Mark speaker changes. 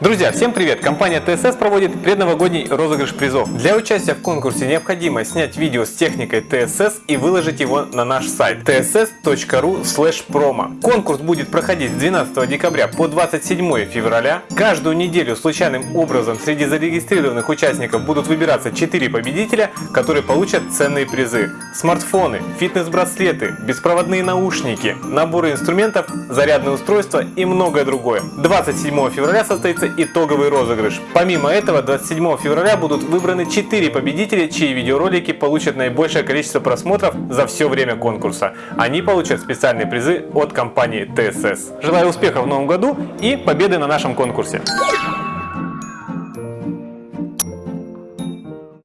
Speaker 1: Друзья, всем привет! Компания TSS проводит предновогодний розыгрыш призов. Для участия в конкурсе необходимо снять видео с техникой TSS и выложить его на наш сайт tss.ru promo. Конкурс будет проходить с 12 декабря по 27 февраля. Каждую неделю случайным образом среди зарегистрированных участников будут выбираться 4 победителя, которые получат ценные призы. Смартфоны, фитнес-браслеты, беспроводные наушники, наборы инструментов, зарядное устройство и многое другое. 27 февраля состоится итоговый розыгрыш. Помимо этого, 27 февраля будут выбраны 4 победителя, чьи видеоролики получат наибольшее количество просмотров за все время конкурса. Они получат специальные призы от компании TSS. Желаю успехов в новом году и победы на нашем конкурсе.